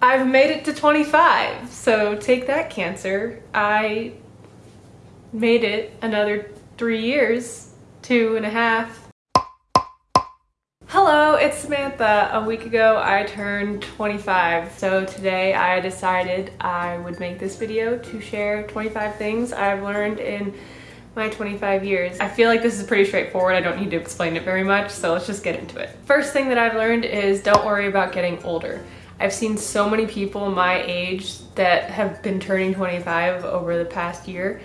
I've made it to 25. So take that cancer. I made it another three years, two and a half. Hello, it's Samantha. A week ago I turned 25, so today I decided I would make this video to share 25 things I've learned in my 25 years. I feel like this is pretty straightforward. I don't need to explain it very much, so let's just get into it. First thing that I've learned is don't worry about getting older. I've seen so many people my age that have been turning 25 over the past year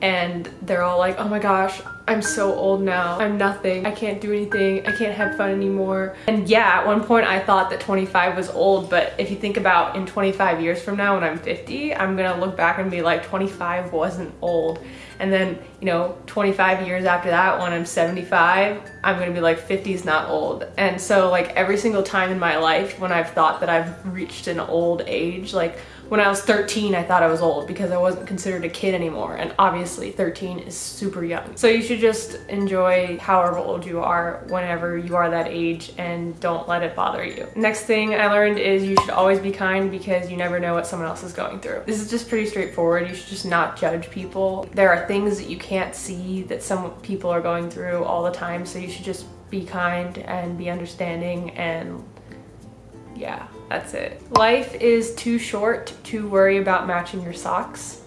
and they're all like, oh my gosh, I'm so old now. I'm nothing. I can't do anything. I can't have fun anymore. And yeah, at one point I thought that 25 was old, but if you think about in 25 years from now when I'm 50, I'm gonna look back and be like 25 wasn't old. And then, you know, 25 years after that when I'm 75, I'm gonna be like 50 is not old. And so like every single time in my life when I've thought that I've reached an old age, like when I was 13, I thought I was old because I wasn't considered a kid anymore. And obviously 13 is super young. So you should just enjoy however old you are whenever you are that age and don't let it bother you. Next thing I learned is you should always be kind because you never know what someone else is going through. This is just pretty straightforward. You should just not judge people. There are things that you can't see that some people are going through all the time. So you should just be kind and be understanding and yeah, that's it. Life is too short to worry about matching your socks.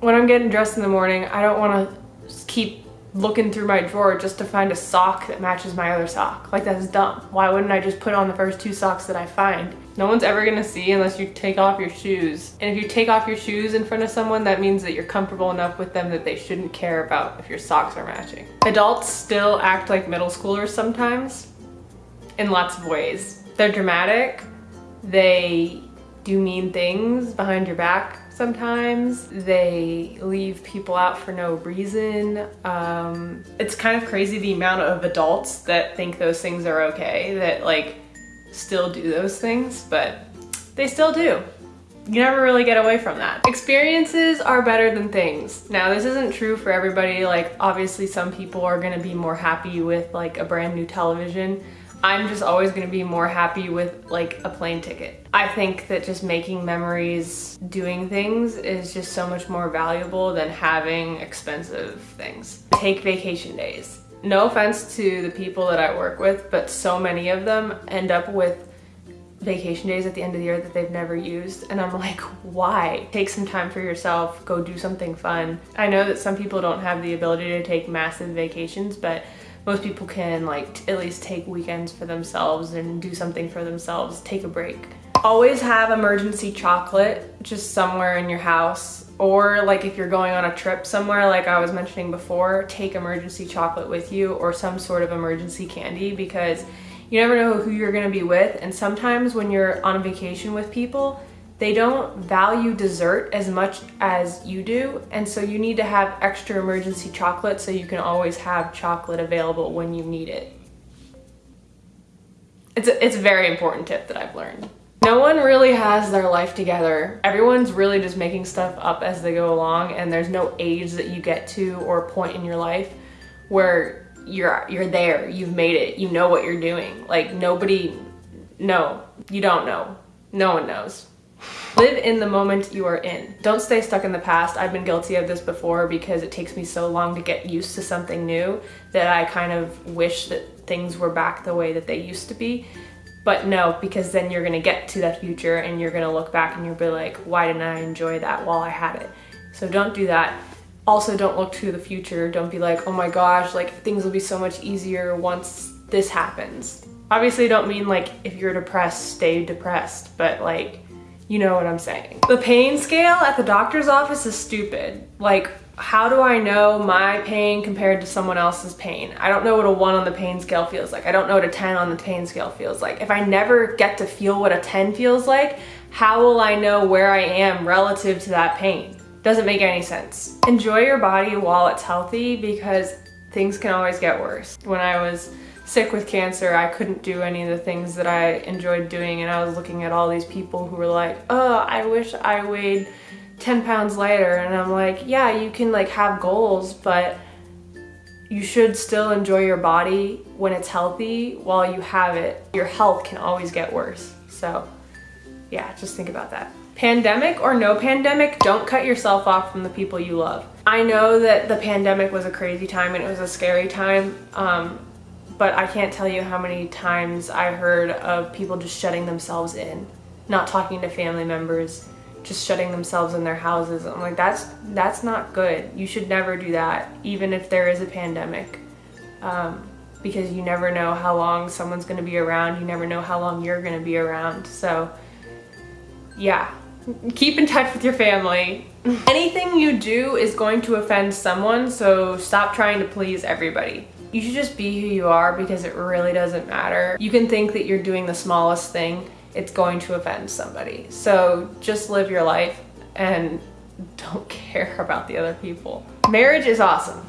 When I'm getting dressed in the morning, I don't want to keep looking through my drawer just to find a sock that matches my other sock. Like that's dumb. Why wouldn't I just put on the first two socks that I find? No one's ever gonna see unless you take off your shoes. And if you take off your shoes in front of someone, that means that you're comfortable enough with them that they shouldn't care about if your socks are matching. Adults still act like middle schoolers sometimes in lots of ways. They're dramatic. They do mean things behind your back sometimes. They leave people out for no reason. Um, it's kind of crazy the amount of adults that think those things are okay, that like still do those things, but they still do. You never really get away from that. Experiences are better than things. Now this isn't true for everybody, like obviously some people are gonna be more happy with like a brand new television I'm just always gonna be more happy with like a plane ticket. I think that just making memories doing things is just so much more valuable than having expensive things. Take vacation days. No offense to the people that I work with, but so many of them end up with vacation days at the end of the year that they've never used and I'm like why take some time for yourself go do something fun I know that some people don't have the ability to take massive vacations but most people can like at least take weekends for themselves and do something for themselves, take a break. Always have emergency chocolate just somewhere in your house or like if you're going on a trip somewhere like I was mentioning before, take emergency chocolate with you or some sort of emergency candy because you never know who you're gonna be with and sometimes when you're on vacation with people, they don't value dessert as much as you do and so you need to have extra emergency chocolate so you can always have chocolate available when you need it. It's a, it's a very important tip that I've learned. No one really has their life together. Everyone's really just making stuff up as they go along and there's no age that you get to or point in your life where you're you're there, you've made it, you know what you're doing. Like nobody, no, you don't know. No one knows. Live in the moment you are in. Don't stay stuck in the past. I've been guilty of this before because it takes me so long to get used to something new that I kind of wish that things were back the way that they used to be. But no, because then you're gonna get to that future and you're gonna look back and you'll be like, why didn't I enjoy that while I had it? So don't do that. Also, don't look to the future. Don't be like, oh my gosh, like things will be so much easier once this happens. Obviously, don't mean like if you're depressed, stay depressed, but like you know what I'm saying. The pain scale at the doctor's office is stupid. Like, how do I know my pain compared to someone else's pain? I don't know what a one on the pain scale feels like. I don't know what a 10 on the pain scale feels like. If I never get to feel what a 10 feels like, how will I know where I am relative to that pain? Doesn't make any sense. Enjoy your body while it's healthy because things can always get worse. When I was sick with cancer, I couldn't do any of the things that I enjoyed doing and I was looking at all these people who were like, oh, I wish I weighed 10 pounds lighter and I'm like, yeah, you can like have goals, but you should still enjoy your body when it's healthy while you have it. Your health can always get worse. So Yeah, just think about that. Pandemic or no pandemic, don't cut yourself off from the people you love. I know that the pandemic was a crazy time and it was a scary time, um, but I can't tell you how many times I heard of people just shutting themselves in, not talking to family members, just shutting themselves in their houses. I'm like, that's that's not good. You should never do that, even if there is a pandemic. Um, because you never know how long someone's gonna be around. You never know how long you're gonna be around. So yeah, keep in touch with your family. Anything you do is going to offend someone, so stop trying to please everybody. You should just be who you are because it really doesn't matter. You can think that you're doing the smallest thing, it's going to offend somebody. So just live your life and don't care about the other people. Marriage is awesome.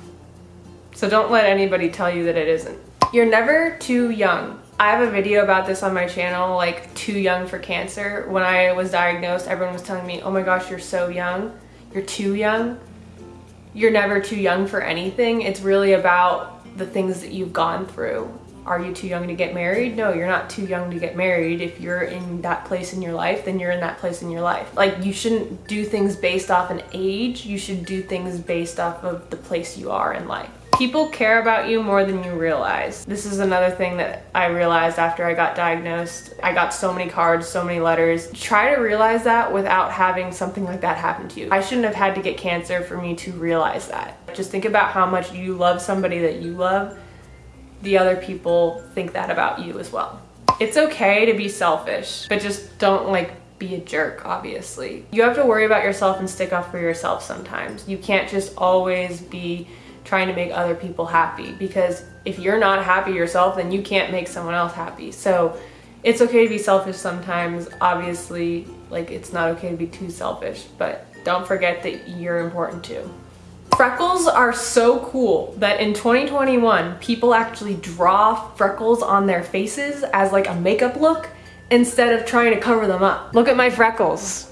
So don't let anybody tell you that it isn't. You're never too young. I have a video about this on my channel, like too young for cancer. When I was diagnosed, everyone was telling me, oh my gosh, you're so young. You're too young. You're never too young for anything. It's really about the things that you've gone through. Are you too young to get married? No, you're not too young to get married. If you're in that place in your life, then you're in that place in your life. Like you shouldn't do things based off an age. You should do things based off of the place you are in life. People care about you more than you realize. This is another thing that I realized after I got diagnosed. I got so many cards, so many letters. Try to realize that without having something like that happen to you. I shouldn't have had to get cancer for me to realize that. Just think about how much you love somebody that you love. The other people think that about you as well. It's okay to be selfish, but just don't like be a jerk, obviously. You have to worry about yourself and stick up for yourself sometimes. You can't just always be trying to make other people happy because if you're not happy yourself, then you can't make someone else happy. So it's okay to be selfish sometimes. Obviously, like it's not okay to be too selfish, but don't forget that you're important too. Freckles are so cool that in 2021, people actually draw freckles on their faces as like a makeup look instead of trying to cover them up. Look at my freckles.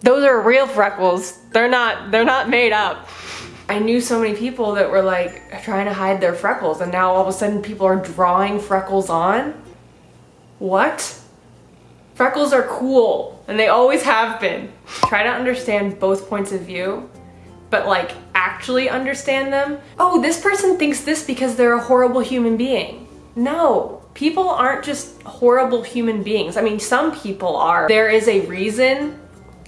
Those are real freckles. They're not, they're not made up. I knew so many people that were like trying to hide their freckles and now all of a sudden people are drawing freckles on? What? Freckles are cool and they always have been. Try to understand both points of view, but like actually understand them. Oh, this person thinks this because they're a horrible human being. No, people aren't just horrible human beings. I mean, some people are. There is a reason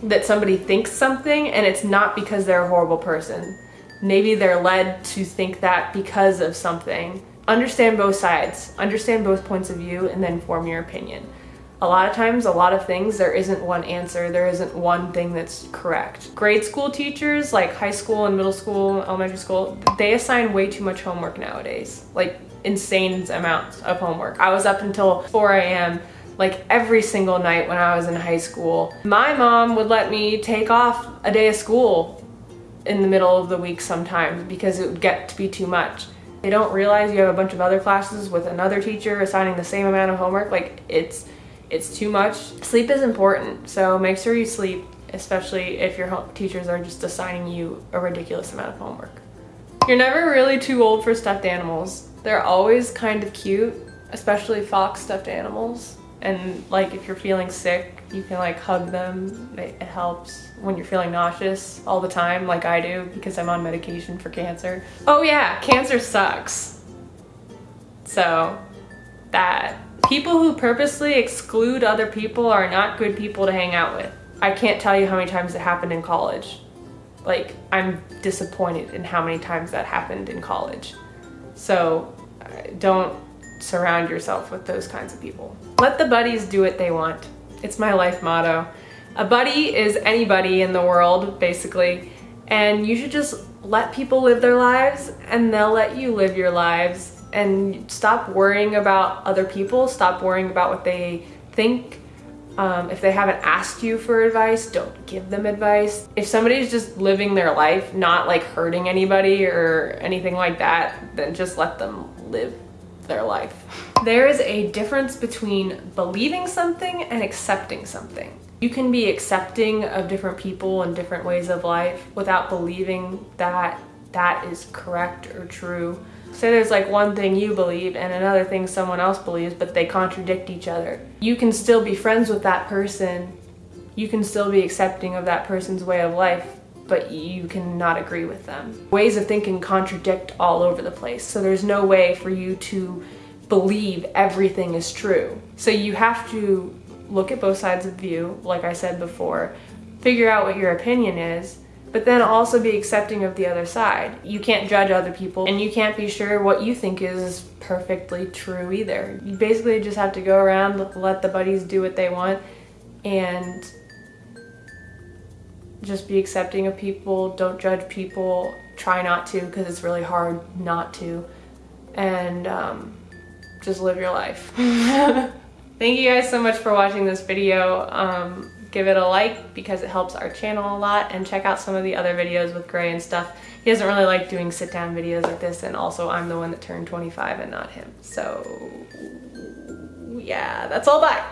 that somebody thinks something and it's not because they're a horrible person maybe they're led to think that because of something. Understand both sides, understand both points of view, and then form your opinion. A lot of times, a lot of things, there isn't one answer, there isn't one thing that's correct. Grade school teachers, like high school and middle school, elementary school, they assign way too much homework nowadays. Like insane amounts of homework. I was up until 4 a.m like every single night when I was in high school. My mom would let me take off a day of school in the middle of the week sometimes because it would get to be too much. They don't realize you have a bunch of other classes with another teacher assigning the same amount of homework. Like it's, it's too much. Sleep is important, so make sure you sleep, especially if your teachers are just assigning you a ridiculous amount of homework. You're never really too old for stuffed animals. They're always kind of cute, especially fox stuffed animals. And like if you're feeling sick, you can like hug them. It, it, helps when you're feeling nauseous all the time like I do because I'm on medication for cancer. Oh yeah, cancer sucks. So that. People who purposely exclude other people are not good people to hang out with. I can't tell you how many times it happened in college. Like, I'm disappointed in how many times that happened in college. So uh, don't surround yourself with those kinds of people. Let the buddies do what they want. It's my life motto. A buddy is anybody in the world, basically, and you should just let people live their lives and they'll let you live your lives and stop worrying about other people, stop worrying about what they think. Um, if they haven't asked you for advice, don't give them advice. If somebody's just living their life, not like hurting anybody or anything like that, then just let them live their life. There is a difference between believing something and accepting something. You can be accepting of different people and different ways of life without believing that that is correct or true. Say there's like one thing you believe and another thing someone else believes, but they contradict each other. You can still be friends with that person. You can still be accepting of that person's way of life, but you cannot agree with them. Ways of thinking contradict all over the place, so there's no way for you to believe everything is true. So you have to look at both sides of the view, like I said before, figure out what your opinion is, but then also be accepting of the other side. You can't judge other people and you can't be sure what you think is perfectly true either. You basically just have to go around, let the buddies do what they want and just be accepting of people, don't judge people, try not to because it's really hard not to, and um, just live your life. Thank you guys so much for watching this video. Um, give it a like because it helps our channel a lot and check out some of the other videos with Gray and stuff. He doesn't really like doing sit down videos like this and also I'm the one that turned 25 and not him. So yeah, that's all bye.